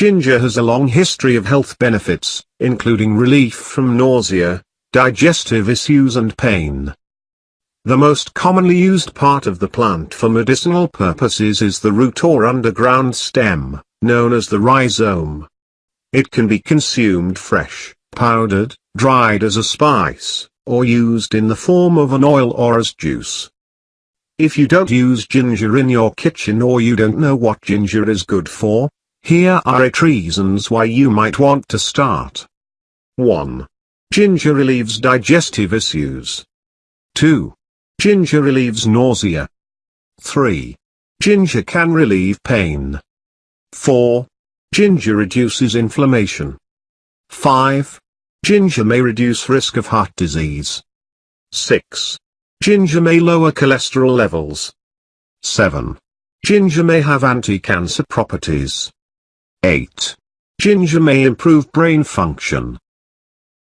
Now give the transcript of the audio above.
Ginger has a long history of health benefits, including relief from nausea, digestive issues and pain. The most commonly used part of the plant for medicinal purposes is the root or underground stem, known as the rhizome. It can be consumed fresh, powdered, dried as a spice, or used in the form of an oil or as juice. If you don't use ginger in your kitchen or you don't know what ginger is good for, here are 8 reasons why you might want to start. 1. Ginger relieves digestive issues. 2. Ginger relieves nausea. 3. Ginger can relieve pain. 4. Ginger reduces inflammation. 5. Ginger may reduce risk of heart disease. 6. Ginger may lower cholesterol levels. 7. Ginger may have anti-cancer properties. 8. Ginger may improve brain function.